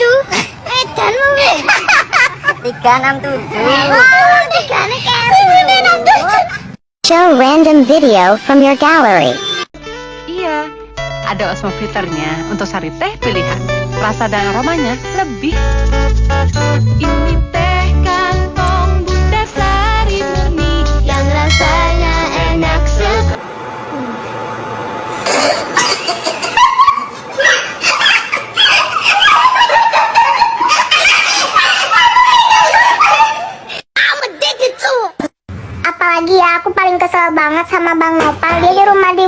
tujuh. Edan mau. Tiga enam tujuh. Tiga enam tujuh. Show random video from your gallery. Iya, ada Osmo filternya untuk sari teh pilihan. Rasa dan aromanya lebih. Ini teh banget sama Bang Nopal. Dia di rumah di...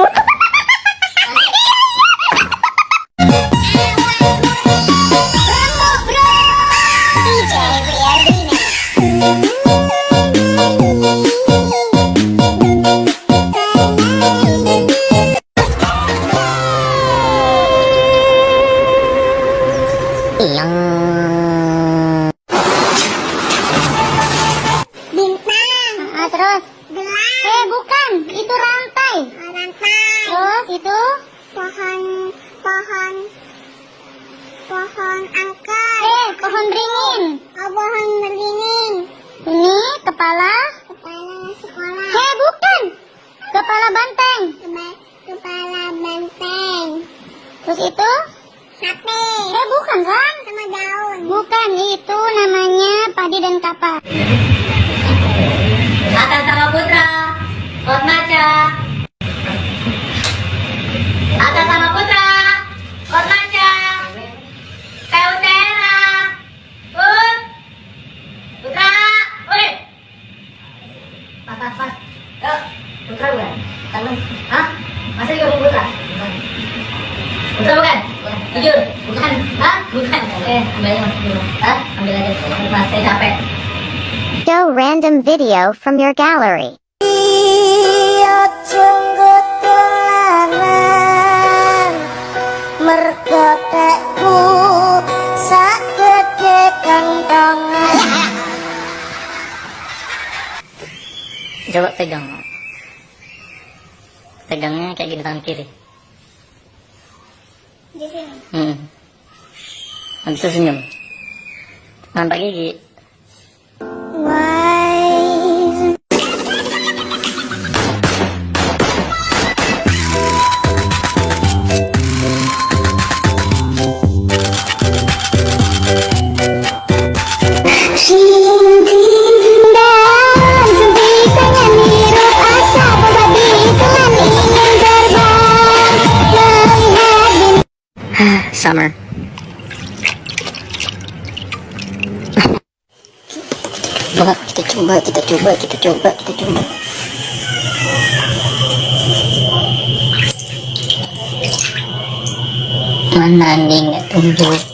Bintang. Ah, terus? Gelang. Eh, bukan. Itu rantai. rantai. Terus itu? Pohon, pohon, pohon angkat. Eh, pohon beringin. Oh, pohon beringin. Ini kepala? Kepala sekolah. Eh, bukan. Kepala banteng. Kepala banteng. Terus itu? Sate. Eh, bukan kan? Sama daun. Bukan, itu namanya padi dan kapas. Pas, pas, pas. Yuk. Putra bukan? Bukan. Hah? Masa juga putra? Bukan. Putra bukan? Jujur? Bukan. Hah? Bukan. Oke, ambil aja mas dulu. Hah? Ambil aja. Mas, saya capek. Show random video from your gallery. Merkotekku sakete Coba pegang. Pegangnya kayak gini tangan kiri. di sini. Hmm. Habis itu senyum. Nampak gigi. Summer. Coba kita coba, kita coba, kita coba, kita coba. Mana nggak tumbuh?